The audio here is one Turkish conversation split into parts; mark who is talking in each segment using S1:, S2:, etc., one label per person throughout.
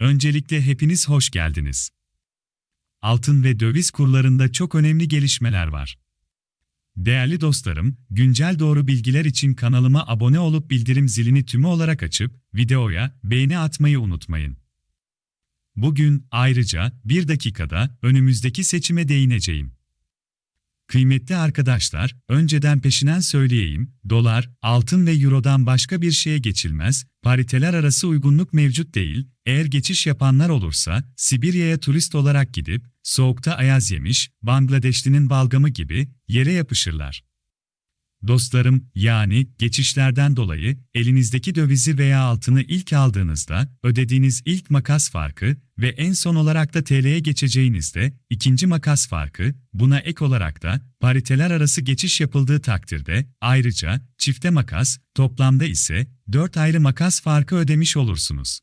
S1: Öncelikle hepiniz hoş geldiniz. Altın ve döviz kurlarında çok önemli gelişmeler var. Değerli dostlarım, güncel doğru bilgiler için kanalıma abone olup bildirim zilini tümü olarak açıp videoya beğeni atmayı unutmayın. Bugün ayrıca bir dakikada önümüzdeki seçime değineceğim. Kıymetli arkadaşlar, önceden peşinen söyleyeyim, dolar, altın ve eurodan başka bir şeye geçilmez, pariteler arası uygunluk mevcut değil, eğer geçiş yapanlar olursa, Sibirya'ya turist olarak gidip, soğukta ayaz yemiş, Bangladeşlinin balgamı gibi, yere yapışırlar. Dostlarım, yani geçişlerden dolayı elinizdeki dövizi veya altını ilk aldığınızda ödediğiniz ilk makas farkı ve en son olarak da TL'ye geçeceğinizde ikinci makas farkı, buna ek olarak da pariteler arası geçiş yapıldığı takdirde ayrıca çifte makas, toplamda ise 4 ayrı makas farkı ödemiş olursunuz.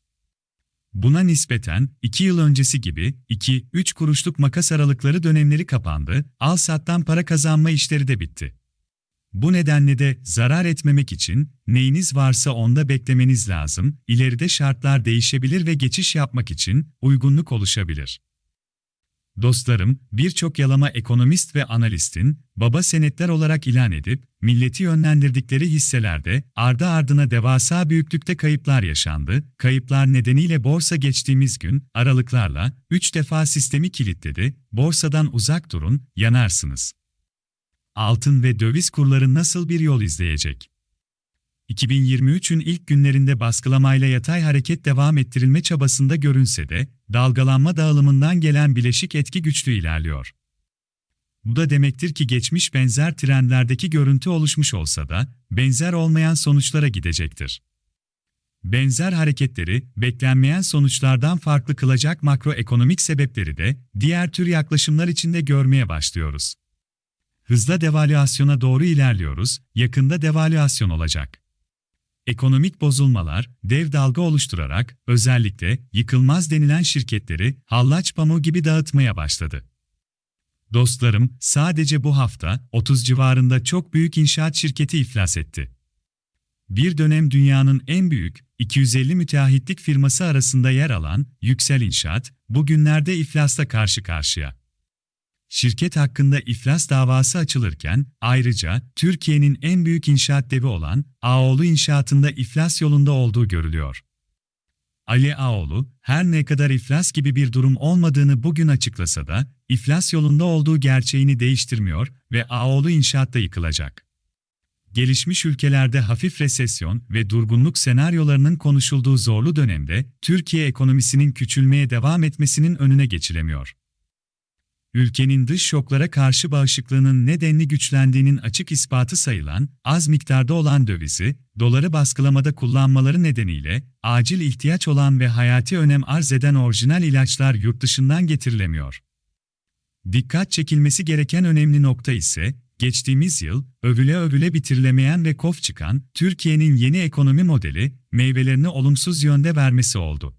S1: Buna nispeten 2 yıl öncesi gibi 2-3 kuruşluk makas aralıkları dönemleri kapandı, al-sattan para kazanma işleri de bitti. Bu nedenle de zarar etmemek için neyiniz varsa onda beklemeniz lazım, ileride şartlar değişebilir ve geçiş yapmak için uygunluk oluşabilir. Dostlarım, birçok yalama ekonomist ve analistin, baba senetler olarak ilan edip, milleti yönlendirdikleri hisselerde ardı ardına devasa büyüklükte kayıplar yaşandı. Kayıplar nedeniyle borsa geçtiğimiz gün aralıklarla 3 defa sistemi kilitledi. Borsadan uzak durun, yanarsınız altın ve döviz kurları nasıl bir yol izleyecek? 2023'ün ilk günlerinde baskılamayla yatay hareket devam ettirilme çabasında görünse de, dalgalanma dağılımından gelen bileşik etki güçlü ilerliyor. Bu da demektir ki geçmiş benzer trendlerdeki görüntü oluşmuş olsa da, benzer olmayan sonuçlara gidecektir. Benzer hareketleri, beklenmeyen sonuçlardan farklı kılacak makroekonomik sebepleri de, diğer tür yaklaşımlar içinde görmeye başlıyoruz. Hızla devalüasyona doğru ilerliyoruz, yakında devalüasyon olacak. Ekonomik bozulmalar, dev dalga oluşturarak, özellikle yıkılmaz denilen şirketleri hallaç pamuğu gibi dağıtmaya başladı. Dostlarım, sadece bu hafta 30 civarında çok büyük inşaat şirketi iflas etti. Bir dönem dünyanın en büyük 250 müteahhitlik firması arasında yer alan Yüksel İnşaat, bugünlerde iflasla karşı karşıya şirket hakkında iflas davası açılırken, ayrıca Türkiye'nin en büyük inşaat devi olan Ağoğlu İnşaat'ında iflas yolunda olduğu görülüyor. Ali Ağoğlu, her ne kadar iflas gibi bir durum olmadığını bugün açıklasa da, iflas yolunda olduğu gerçeğini değiştirmiyor ve Ağoğlu İnşaat'ta yıkılacak. Gelişmiş ülkelerde hafif resesyon ve durgunluk senaryolarının konuşulduğu zorlu dönemde, Türkiye ekonomisinin küçülmeye devam etmesinin önüne geçilemiyor ülkenin dış şoklara karşı bağışıklığının nedenli güçlendiğinin açık ispatı sayılan, az miktarda olan dövizi, doları baskılamada kullanmaları nedeniyle, acil ihtiyaç olan ve hayati önem arz eden orijinal ilaçlar yurt dışından getirilemiyor. Dikkat çekilmesi gereken önemli nokta ise, geçtiğimiz yıl, övüle övüle bitirilemeyen ve kof çıkan, Türkiye'nin yeni ekonomi modeli, meyvelerini olumsuz yönde vermesi oldu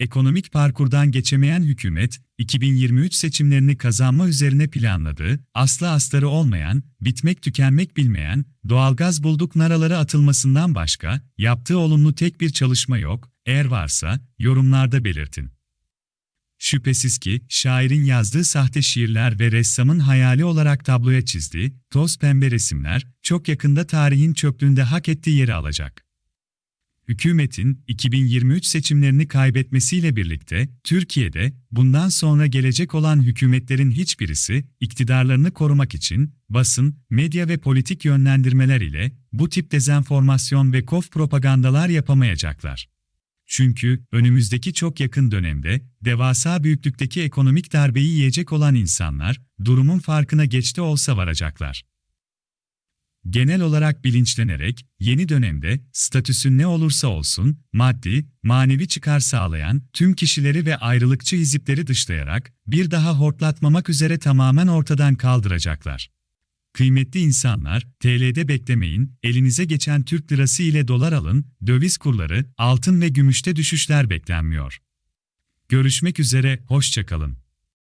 S1: ekonomik parkurdan geçemeyen hükümet, 2023 seçimlerini kazanma üzerine planladığı, aslı astarı olmayan, bitmek tükenmek bilmeyen, doğalgaz bulduk naraları atılmasından başka, yaptığı olumlu tek bir çalışma yok, eğer varsa, yorumlarda belirtin. Şüphesiz ki, şairin yazdığı sahte şiirler ve ressamın hayali olarak tabloya çizdiği, toz pembe resimler, çok yakında tarihin çöplüğünde hak ettiği yeri alacak hükümetin 2023 seçimlerini kaybetmesiyle birlikte Türkiye'de bundan sonra gelecek olan hükümetlerin hiçbirisi iktidarlarını korumak için basın, medya ve politik yönlendirmeler ile bu tip dezenformasyon ve kof propagandalar yapamayacaklar. Çünkü önümüzdeki çok yakın dönemde devasa büyüklükteki ekonomik darbeyi yiyecek olan insanlar durumun farkına geçti olsa varacaklar genel olarak bilinçlenerek, yeni dönemde, statüsü ne olursa olsun, maddi, manevi çıkar sağlayan tüm kişileri ve ayrılıkçı hizipleri dışlayarak, bir daha hortlatmamak üzere tamamen ortadan kaldıracaklar. Kıymetli insanlar, TL'de beklemeyin, elinize geçen Türk lirası ile dolar alın, döviz kurları, altın ve gümüşte düşüşler beklenmiyor. Görüşmek üzere, hoşçakalın.